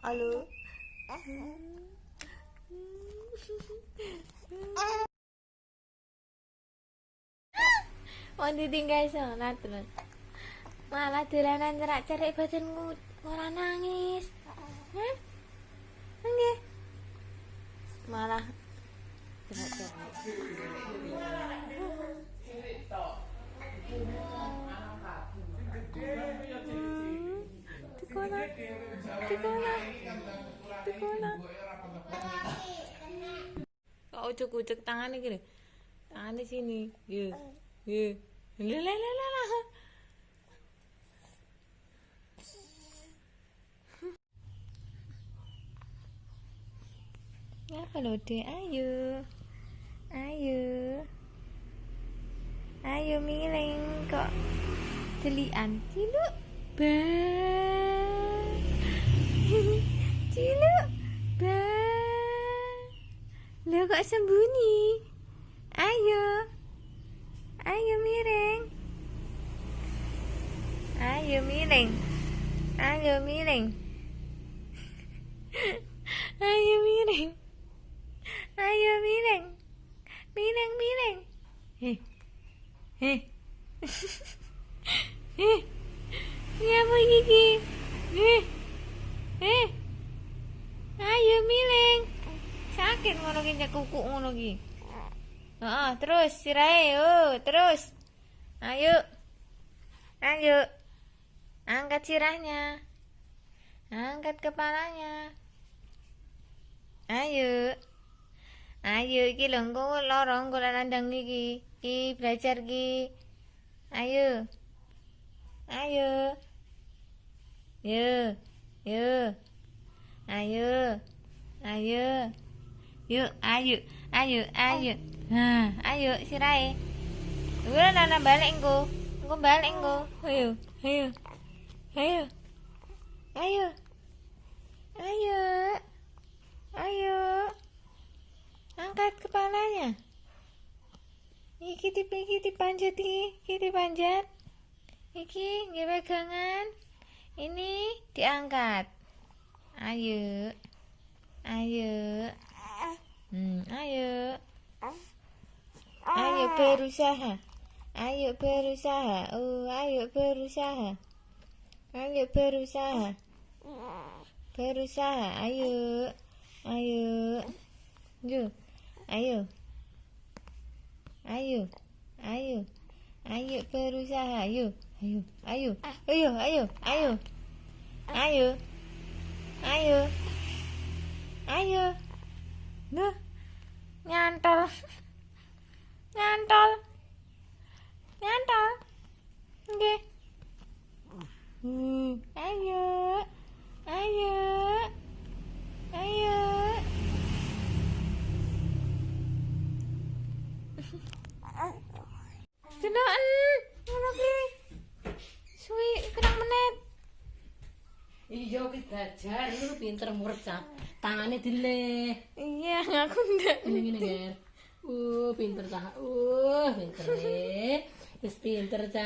halo? Mau ditinggal sholat terus Malah dolanan cerak-cerik badanku Ora nangis Tikuna Tikuna Tikuna Kok ucuk-ucuk tangannya gini? Tangannya sini. Yuk Yuk Lalalala Apa lo deh ayo. Ayo. Ayo miring kok. Delian Ciluk. Bang Lo kok sembunyi? Ayo. Ayo miring. Ayo miring. Ayo miring. Ayo miring. Ayo miring. Miring miring. Heh Ngapa gigi Heh Heh Ayo miring Sakit ngono ki kuku ngono ki Heeh, terus sirahe, oh, terus. Ayo. Ayo. Angkat sirahnya. Angkat kepalanya. Ayo. Ayo iki lho engko lara engko nandang iki. Iki belajar iki. Ayo. Ayo. Yo. Yo. Ayo. Ayo. Yuk, ayo. Ayo, ayo. Nah, ayo sirahe. Gue nana balik engko. Engko balik engko. Ayo, ayo. Ayo. Ayo. Ayo. Ayo. Angkat kepalanya. Iki tipe iki dipanjat iki, iki dipanjat. Iki nggih pegangan. Ini diangkat. Ayo. Ayo. Hmm, ayo. Ayo berusaha. Ayo berusaha. Oh, ayo berusaha. Ayo berusaha. Berusaha. Ayo. Ayo. Yuk. Ayo. Ayo. Ayo. Ayo berusaha. Ayo. Ayo. Ayo. Ayo, ayo, ayo. Ayo. Ayo. Ayo. Nah. No. Iya wis belajar, lu pinter murca. Tangannya dileh. Iya, aku ndak. Ini gini, Ger. Uh, pinter cah. Uh, pinter. eh. Wis pinter cah.